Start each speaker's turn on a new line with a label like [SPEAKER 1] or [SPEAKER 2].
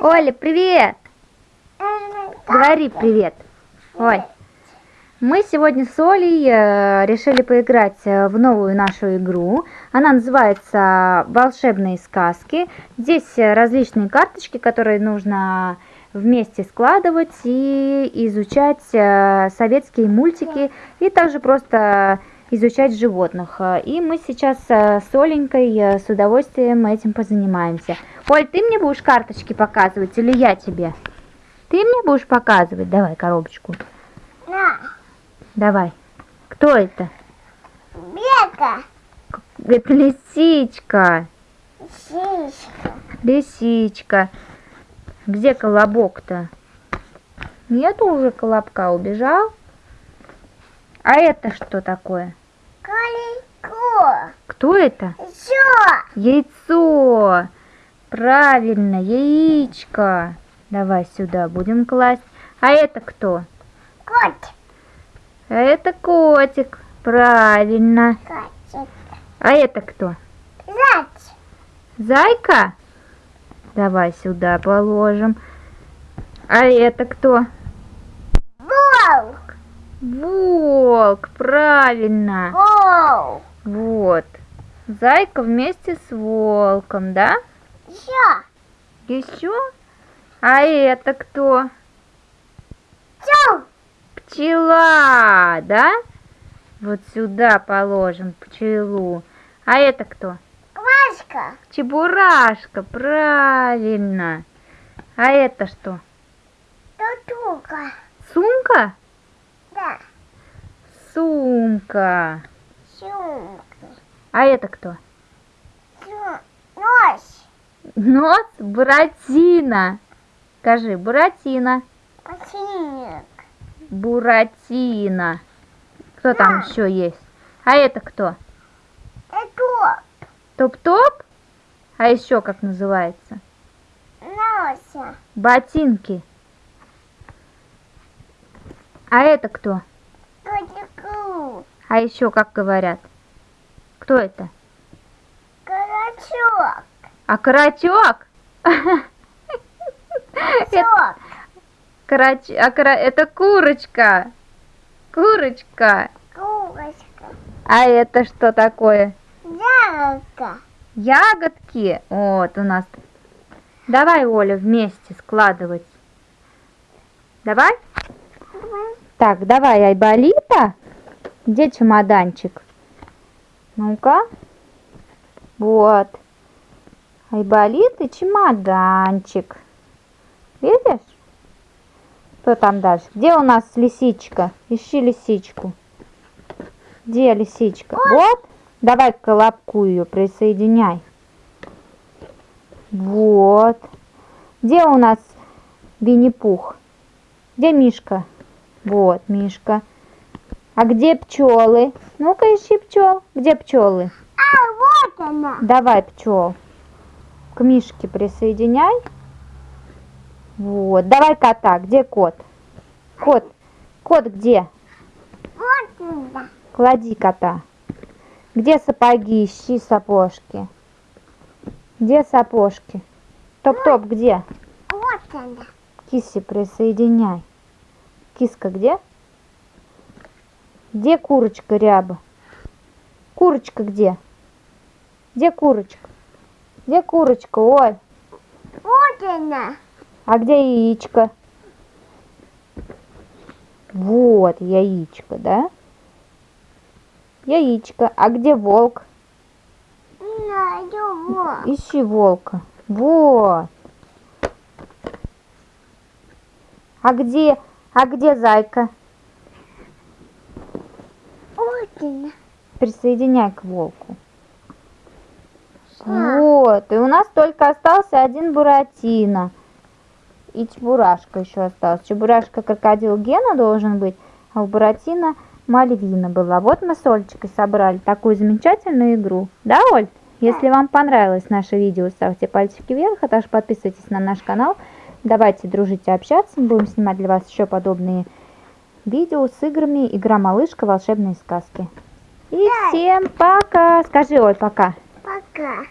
[SPEAKER 1] Оля, привет! Говори привет. Оль. Мы сегодня с Олей э, решили поиграть э, в новую нашу игру. Она называется «Волшебные сказки». Здесь э, различные карточки, которые нужно вместе складывать и изучать советские мультики. И также просто изучать животных. И мы сейчас с Оленькой с удовольствием этим позанимаемся. Оль, ты мне будешь карточки показывать или я тебе? Ты мне будешь показывать? Давай коробочку.
[SPEAKER 2] Да.
[SPEAKER 1] Давай. Кто это?
[SPEAKER 2] Бека.
[SPEAKER 1] Это лисичка.
[SPEAKER 2] Лисичка.
[SPEAKER 1] Лисичка. Где колобок-то? Нету уже колобка, убежал? А это что такое?
[SPEAKER 2] Колесо.
[SPEAKER 1] Кто это?
[SPEAKER 2] Яйцо.
[SPEAKER 1] Яйцо. Правильно, яичко. Давай сюда будем класть. А это кто?
[SPEAKER 2] Кот.
[SPEAKER 1] А это котик. Правильно.
[SPEAKER 2] Котик.
[SPEAKER 1] А это кто?
[SPEAKER 2] Зайчик.
[SPEAKER 1] Зайка? Давай сюда положим. А это кто?
[SPEAKER 2] Волк.
[SPEAKER 1] Волк, правильно.
[SPEAKER 2] Волк.
[SPEAKER 1] Вот. Зайка вместе с волком, да?
[SPEAKER 2] Еще.
[SPEAKER 1] Еще? А это кто?
[SPEAKER 2] Чу.
[SPEAKER 1] Пчела, да? Вот сюда положим пчелу. А это кто?
[SPEAKER 2] Квашка.
[SPEAKER 1] Чебурашка, правильно. А это что?
[SPEAKER 2] Тутука.
[SPEAKER 1] Сумка?
[SPEAKER 2] Да.
[SPEAKER 1] Сумка.
[SPEAKER 2] Сумка.
[SPEAKER 1] А это кто?
[SPEAKER 2] Нос.
[SPEAKER 1] Буратино. Скажи, Буратино.
[SPEAKER 2] Ботинок.
[SPEAKER 1] Буратино. Кто там
[SPEAKER 2] Да.
[SPEAKER 1] еще есть? А это кто?
[SPEAKER 2] Это
[SPEAKER 1] Топ-топ? А еще как называется?
[SPEAKER 2] носа.
[SPEAKER 1] Ботинки. А это кто?
[SPEAKER 2] Котику.
[SPEAKER 1] А еще как говорят? Кто это?
[SPEAKER 2] Карачок.
[SPEAKER 1] А карачок? Это,
[SPEAKER 2] Чок.
[SPEAKER 1] карач... а кара- это курочка. Курочка.
[SPEAKER 2] Курочка.
[SPEAKER 1] А это что такое?
[SPEAKER 2] Ягодка.
[SPEAKER 1] Ягодки. Вот у нас. Давай, Оля, вместе складывать. Давай? Так, давай, Айболита. Где чемоданчик? Ну-ка. Вот. Айболит и чемоданчик. Видишь? Кто там дальше? Где у нас лисичка? Ищи лисичку. Где лисичка? Вот. Давай к колобку ее присоединяй. Вот. Где у нас Винни-Пух? Где Мишка? Вот, Мишка. А где пчелы? Ну-ка ищи пчел. Где пчелы?
[SPEAKER 2] А, вот она.
[SPEAKER 1] Давай пчел. К Мишке присоединяй. Вот. Давай кота. Где кот? Кот. Кот где? Клади кота. Где сапоги? Ищи сапожки. Где сапожки? Топ-топ где?
[SPEAKER 2] Вот она.
[SPEAKER 1] Киси присоединяй. Киска где? Где курочка ряба? Курочка где? Где курочка? Где курочка, Оль?
[SPEAKER 2] Вот она.
[SPEAKER 1] А где яичко? Вот яичко, да? Яичко. А где волк?
[SPEAKER 2] Вот.
[SPEAKER 1] Ищи волка. Вот. А где, а где зайка?
[SPEAKER 2] Вот она.
[SPEAKER 1] Присоединяй к волку. Вот. И у нас только остался один Буратино. И Чебурашка еще остался. Чебурашка крокодил Гена должен быть, а у Буратино Мальвина была. Вот мы с Олечкой собрали такую замечательную игру. Да, Оль? Если вам понравилось наше видео, ставьте пальчики вверх, а также подписывайтесь на наш канал. Давайте дружить и общаться. Мы будем снимать для вас еще подобные видео с играми «Игра малышка. Волшебные сказки». И всем пока! Скажи, Оль, пока.
[SPEAKER 2] Пока.